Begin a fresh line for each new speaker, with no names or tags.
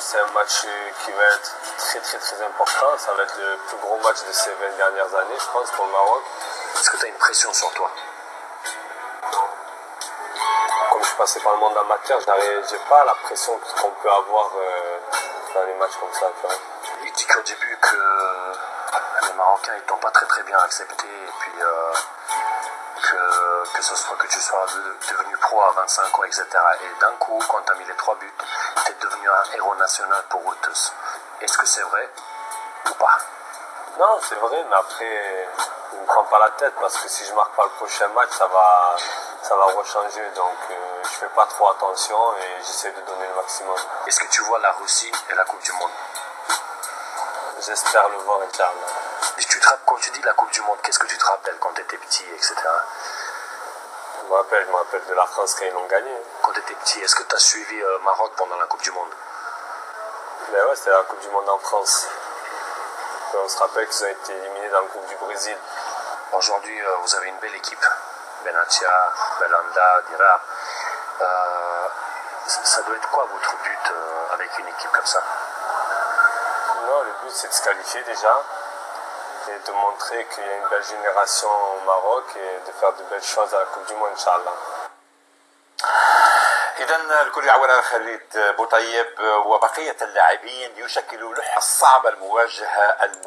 c'est un match qui va être très très très important. Ça va être le plus gros match de ces 20 dernières années, je pense, pour le Maroc.
Est-ce que tu as une pression sur toi?
Comme je suis passé par le monde amateur, j'ai pas la pression qu'on peut avoir euh, dans les matchs comme ça.
Il dit qu'au début que les Marocains ils t'ont pas très très bien accepté et puis euh, que, ce soit que tu sois devenu pro à 25 ans, etc. Et d'un coup, quand tu as mis les trois buts, tu es devenu un héros national pour eux tous. Est-ce que c'est vrai ou pas?
Non, c'est vrai, mais après, ne me prends pas la tête parce que si je marque pas le prochain match, ça va, ça va rechanger. Donc, je euh, je fais pas trop attention et j'essaie de donner le maximum.
Est-ce que tu vois la Russie et la Coupe du Monde?
J'espère le voir, Inch'Allah.
Tu te, quand tu dis la Coupe du Monde, qu'est-ce que tu te rappelles quand tu étais petit, etc.
Je me rappelle, je me rappelle de la France quand ils l'ont gagné.
Quand tu étais petit, est-ce que tu as suivi euh, Maroc pendant la Coupe du Monde?
Ben ouais, c'était la Coupe du Monde en France. on se rappelle qu'ils ont été éliminés dans la Coupe du Brésil.
Aujourd'hui, euh, vous avez une belle équipe. Benatia, Belanda, Dira. Euh, ça doit être quoi votre but avec une équipe comme ça?
Non, le but c'est de se qualifier déjà et de montrer qu'il y a une belle génération au Maroc et de faire de belles choses à la Coupe du Monde, Inch'Allah.
إذا الكل يعاون خالد بوطيب وبقية اللاعبين يشكلوا لوحة صعبة المواجهة الم...